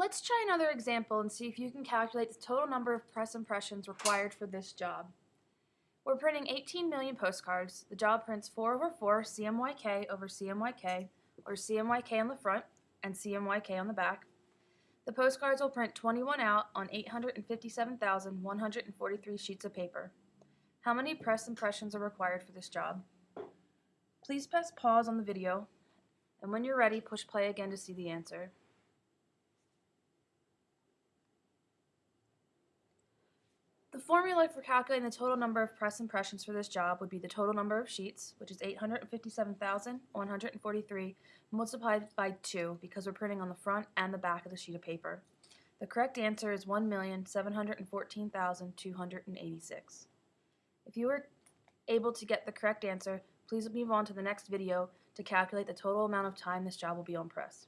Let's try another example and see if you can calculate the total number of press impressions required for this job. We're printing 18 million postcards. The job prints 4 over 4 CMYK over CMYK, or CMYK on the front and CMYK on the back. The postcards will print 21 out on 857,143 sheets of paper. How many press impressions are required for this job? Please press pause on the video, and when you're ready, push play again to see the answer. The formula for calculating the total number of press impressions for this job would be the total number of sheets, which is 857,143, multiplied by 2 because we're printing on the front and the back of the sheet of paper. The correct answer is 1,714,286. If you were able to get the correct answer, please move on to the next video to calculate the total amount of time this job will be on press.